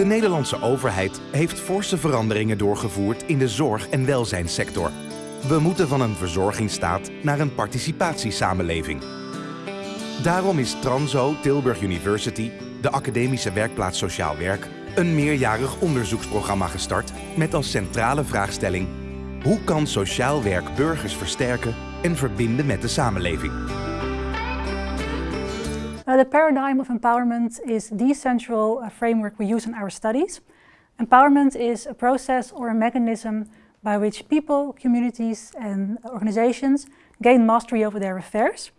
De Nederlandse overheid heeft forse veranderingen doorgevoerd in de zorg- en welzijnssector. We moeten van een verzorgingsstaat naar een participatiesamenleving. Daarom is Transo Tilburg University, de academische werkplaats Sociaal Werk, een meerjarig onderzoeksprogramma gestart met als centrale vraagstelling hoe kan sociaal werk burgers versterken en verbinden met de samenleving? Uh, the paradigm of empowerment is the central uh, framework we use in our studies. Empowerment is a process or a mechanism by which people, communities and organizations gain mastery over their affairs.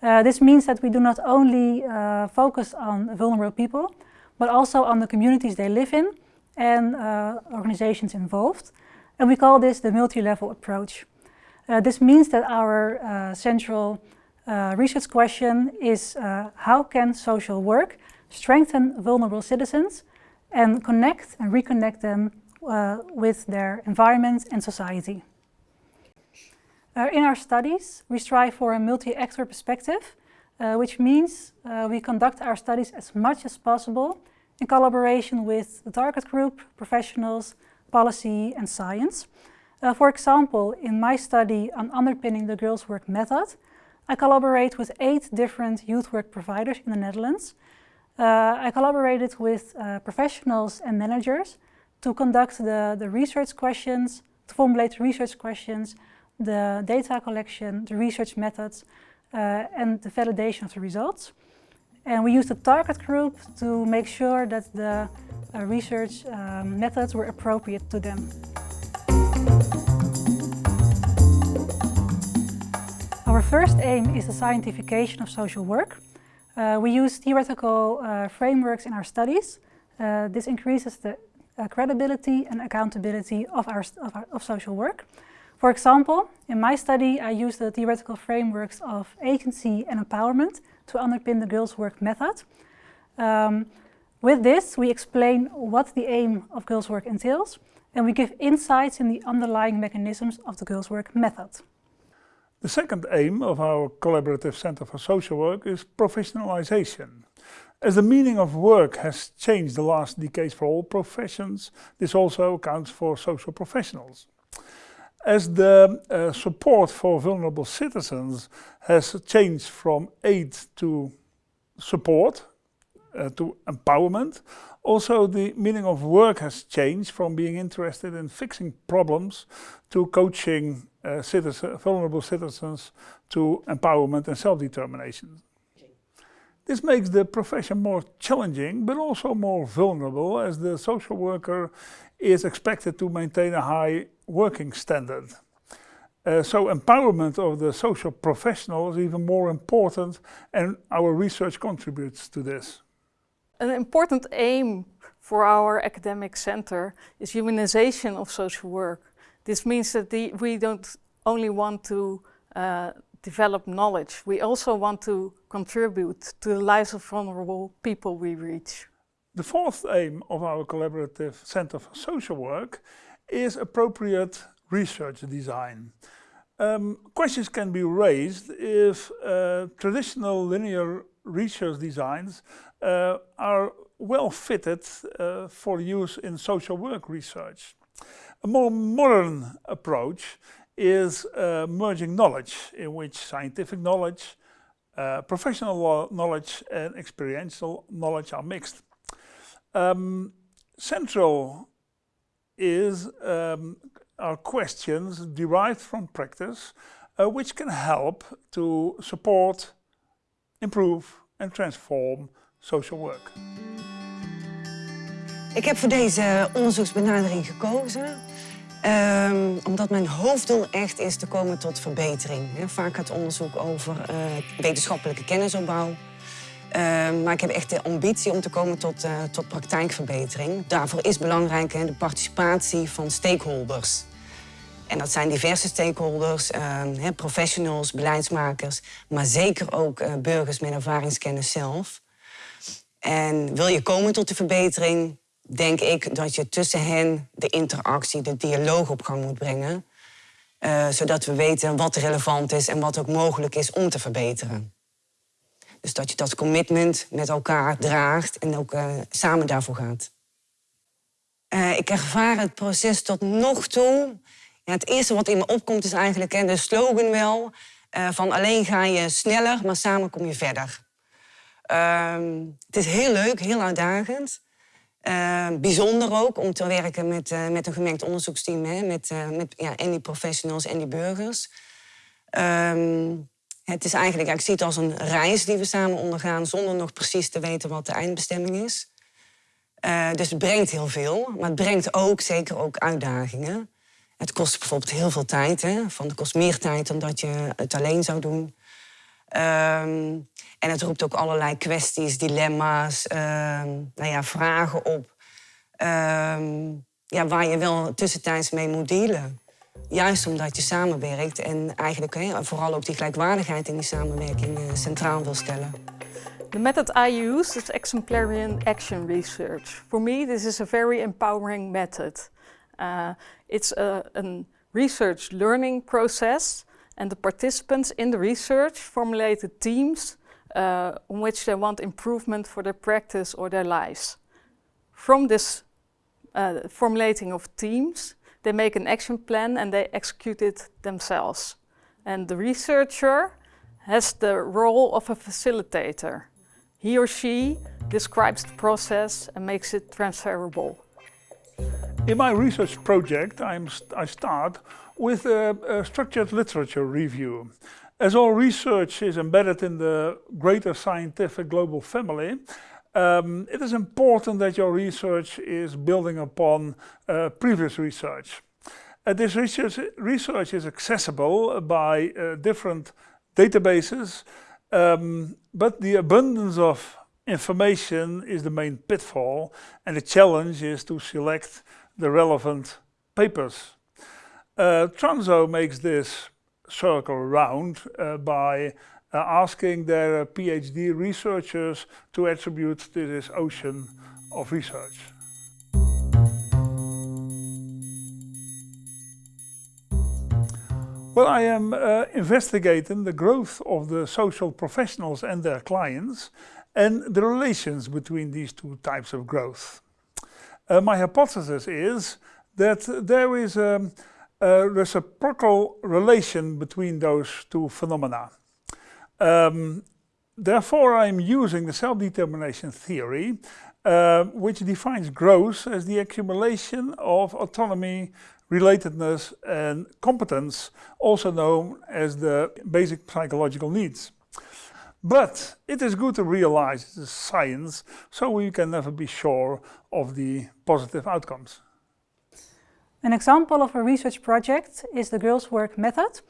Uh, this means that we do not only uh, focus on vulnerable people, but also on the communities they live in and uh, organizations involved. And we call this the multi-level approach. Uh, this means that our central uh, research question is uh, how can social work strengthen vulnerable citizens and connect and reconnect them uh, with their environment and society. Uh, in our studies, we strive for a multi-actor perspective, which means we conduct our studies as much as possible in collaboration with the target group, professionals, policy and science. Uh, for example, in my study on underpinning the girls' work method, I collaborate with eight different youth work providers in the Netherlands. Uh, I collaborated with uh, professionals and managers to conduct the, the research questions, to formulate research questions, the data collection, the research methods, uh, and the validation of the results. And we used the target group to make sure that the uh, research um, methods were appropriate to them. Our first aim is the scientification of social work. Uh, we use theoretical uh, frameworks in our studies. Uh, this increases the uh, credibility and accountability of, our, of, our, of social work. For example, in my study I use the theoretical frameworks of agency and empowerment to underpin the girls' work method. Um, with this, we explain what the aim of girls' work entails, and we give insights in the underlying mechanisms of the girls' work method. The second aim of our Collaborative Center for Social Work is professionalization. As the meaning of work has changed the last decades for all professions, this also accounts for social professionals. As the uh, support for vulnerable citizens has changed from aid to support, uh, to empowerment. Also, the meaning of work has changed from being interested in fixing problems to coaching uh, citizen, vulnerable citizens to empowerment and self-determination. This makes the profession more challenging, but also more vulnerable as the social worker is expected to maintain a high working standard. Uh, so empowerment of the social professional is even more important and our research contributes to this. An important aim for our academic center is humanization of social work. This means that the, we don't only want to uh, develop knowledge, we also want to contribute to the lives of vulnerable people we reach. The fourth aim of our Collaborative Center for Social Work is appropriate research design. Um, questions can be raised if uh, traditional linear research designs uh, are well fitted uh, for use in social work research. A more modern approach is uh, merging knowledge in which scientific knowledge, uh, professional knowledge and experiential knowledge are mixed. Um, central is um, are questions derived from practice uh, which can help to support, improve and transform social work. Ik heb voor deze onderzoeksbenadering gekozen um, omdat mijn hoofddoel echt is te komen tot verbetering. Vaak gaat onderzoek over uh, wetenschappelijke kennisopbouw. Uh, maar ik heb echt de ambitie om te komen tot, uh, tot praktijkverbetering. Daarvoor is belangrijk de participatie van stakeholders. En dat zijn diverse stakeholders, ehm, professionals, beleidsmakers... maar zeker ook burgers met ervaringskennis zelf. En wil je komen tot de verbetering, denk ik dat je tussen hen de interactie, de dialoog op gang moet brengen. Uh, zodat we weten wat relevant is en wat ook mogelijk is om te verbeteren. Dus dat je dat commitment met elkaar draagt en ook uh, samen daarvoor gaat. Uh, ik ervaar het proces tot nog toe. Ja, het eerste wat in me opkomt is eigenlijk hè, de slogan wel... Van alleen ga je sneller, maar samen kom je verder. Uh, het is heel leuk, heel uitdagend. Uh, bijzonder ook om te werken met, uh, met een gemengd onderzoeksteam, hè, met, uh, met ja, en die professionals en die burgers. Um, het is eigenlijk, ik zie het als een reis die we samen ondergaan zonder nog precies te weten wat de eindbestemming is. dus het brengt heel veel, maar het brengt ook zeker ook uitdagingen. Het kost bijvoorbeeld heel veel tijd. Hè? Van, het kost meer tijd dan dat je het alleen zou doen. Um, en het roept ook allerlei kwesties, dilemma's, um, nou ja, vragen op. Um, ja, waar je wel tussentijds mee moet dealen. Juist omdat je samenwerkt en eigenlijk vooral ook die gelijkwaardigheid in die samenwerking uh, centraal wil stellen. The method I use is exemplarian action research. For me, this is a very empowering method. Uh, it's a, a research learning process and the participants in the research formulated teams uh, on which they want improvement for their practice or their lives. From this uh, formulating of teams, they make an action plan and they execute it themselves. And the researcher has the role of a facilitator. He or she describes the process and makes it transferable. In my research project, I'm, I start with a, a, structured literature review. As all research is embedded in the greater scientific global family, um, it is important that your research is building upon uh, previous research. Uh, this research, research, is accessible by uh, different databases, um, but the abundance of information is the main pitfall and the challenge is to select the relevant papers. Uh, Tranzo makes this circle round uh, by uh, asking their PhD researchers to attribute to this ocean of research. Well, I am uh, investigating the growth of the social professionals and their clients and the relations between these two types of growth. Uh, my hypothesis is that there is a, a reciprocal relation between those two phenomena. Um, therefore, I'm using the self-determination theory, uh, which defines growth as the accumulation of autonomy, relatedness and competence, also known as the basic psychological needs. But it is good to realize it is a science, so we can never be sure of the positive outcomes. An example of a research project is the Girls Work method.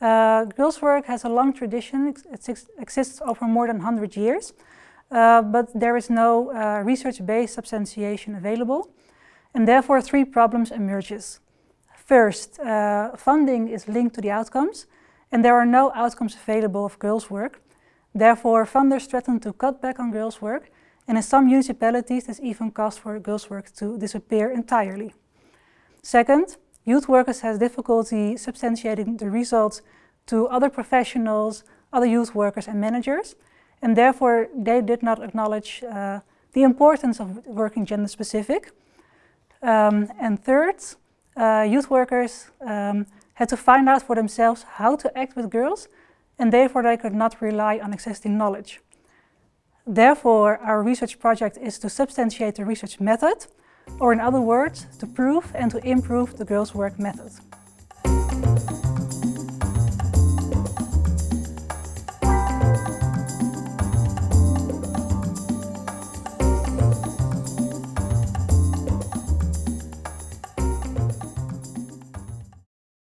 Uh, Girls Work has a long tradition, it exists over more than 100 years, uh, but there is no uh, research-based substantiation available, and therefore three problems emerges. First, uh, funding is linked to the outcomes, and there are no outcomes available of girls' work, Therefore, funders threaten to cut back on girls' work, and in some municipalities this even caused for girls' work to disappear entirely. Second, youth workers have difficulty substantiating the results to other professionals, other youth workers and managers, and therefore they did not acknowledge uh, the importance of working gender specific. Um, and third, uh, youth workers um, had to find out for themselves how to act with girls and therefore they could not rely on existing knowledge. Therefore, our research project is to substantiate the research method, or in other words, to prove and to improve the girls' work method.